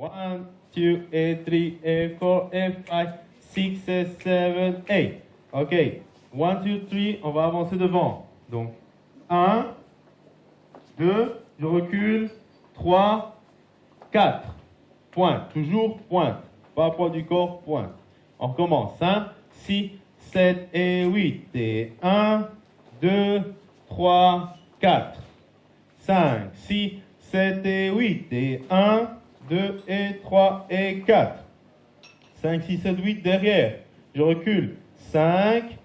One, two, et three, et four, et five, six, et seven, eight. Ok. One, two, three, on va avancer devant. Donc, un, deux, je recule, trois, quatre. Pointe, toujours pointe. Pas poids du corps, pointe. On recommence. 5, 6, 7 et 8. Et 1, 2, 3, 4. 5, 6, 7 et 8. Et 1, 2 et 3 et 4. 5, 6, 7, 8 derrière. Je recule. 5,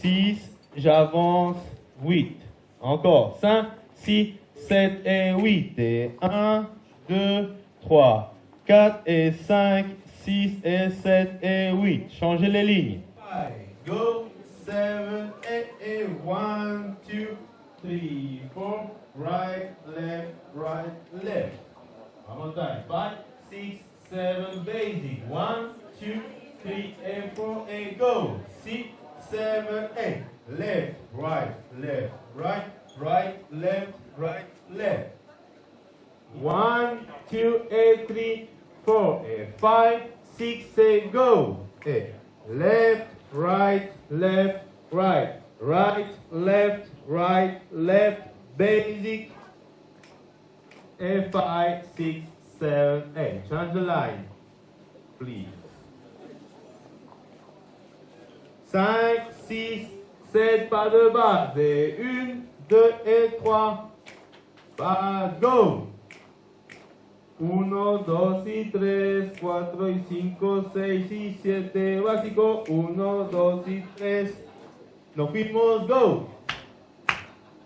6, j'avance 8. Encore. 5, 6, 7 et 8. Et 1, 2, 3, 4 et 5, 6 et 7 et 8. Changez les lignes. 5, go, 7 et 8. 1, 2, 3, 4. Right, left, right, left. One more time. 5, 6, 7, basic. 1, 2, 3 and 4 and go. 6, 7, 8. Left, right, left, right, right, left, right, left. 1, 2, and 3, 4 and 5, 6 and go. Eh, Left, right, left, right, right, left, right, left, basic. And 5, 6, 7, 8. Change the line, please. 5, 6, 7, pas de base. Et 1, 2 et 3. Pas go. 1, 2 y 3, 4 y 5, 6 y 7, básico. 1, 2 y 3. Nos fuimos, go.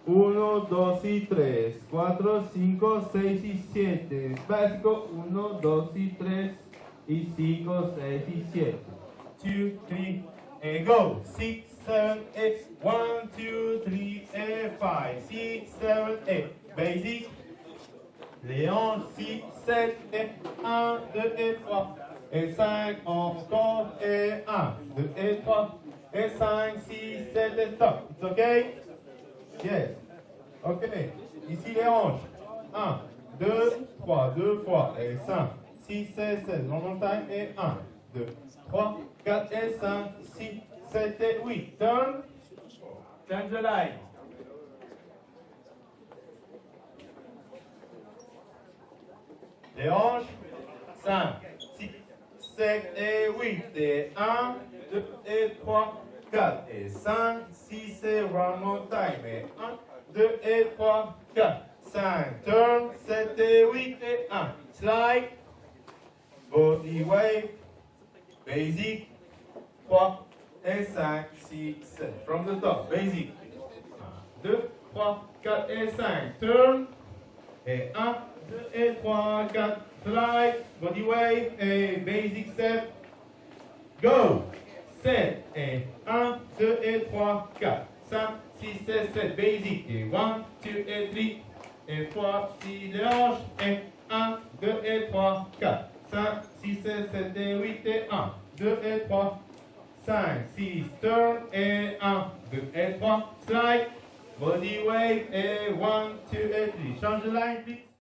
1, 2 y 3, 4, 5, 6 y 7. Básico. 1, 2 y 3 y 5, 6 y 7. 2, 3, and go. 6, 7, 8. 1, 2, 3, and 5. 6, 7, 8. Basic. Hanches, 6, 7, et 1, 2 et 3. Et 5, encore, et 1, 2 et 3. Et 5, 6, 7 et stop. It's okay? Yes. Ok. Ici les hanches. 1, 2, 3, 2 fois. Et 5, 6, 7, 7. Long time. Et 1, 2, 3, 4 et 5, 6, 7 et 8. Turn. Change the line. Les hanches. 5, 6, 7 et 8. Et 1, 2 et 3, 4 et 5, 6 et one more time. Et 1, 2 et 3, 4, 5. Turn. 7 et 8 et 1. Slide. Body wave. Basic. 3 et 5, 6, 7. From the top. Basic. 1, 2, 3, 4 et 5. Turn. Et 1, 2 et 3, 4. Slide. Body wave. Et basic step. Go. 7 et 1, 2 et 3, 4, 5, 6 et 7. Basic. Et 1, 2 et 3 et 4, 6 les hanches. Et 1, 2 et 3, 4, 5, 6 et 7 et 8 et 1, 2 et 3, 5, 6, turn et 1, 2 et 3, slide, body wave et 1, 2 et 3. Change the line, please.